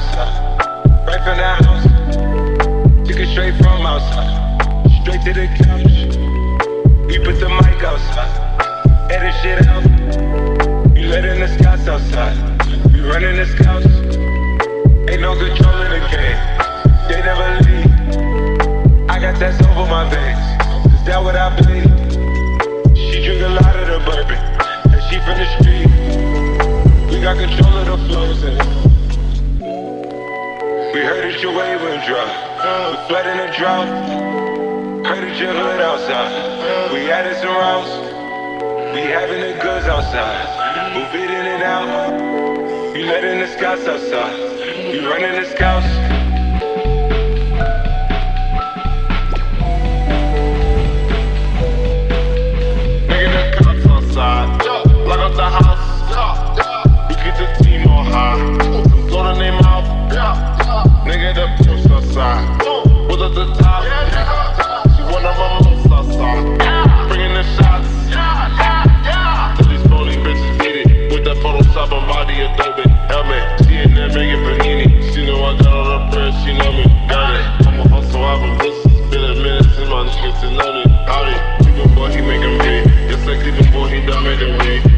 outside, right from the house. Took it straight from outside, straight to the couch. We put the mic outside, edit shit out. We letting the scouts outside, we running the scouts. Ain't no control in the game, they never leave. I got that over my veins, is that what I believe? She drink a lot of the bourbon, and she from the street. We got control of the flows we heard that your wave went dry. Flood in the drought. Heard that your hood outside. We added some routes. We having the goods outside. Move it in and out. You letting the scouts outside. You running the scouts. it.